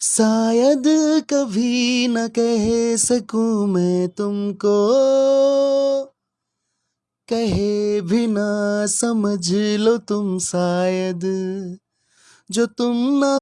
शायद कभी न कह सकूँ मैं तुमको। कहे भी ना समझ लो तुम शायद, जो तुम ना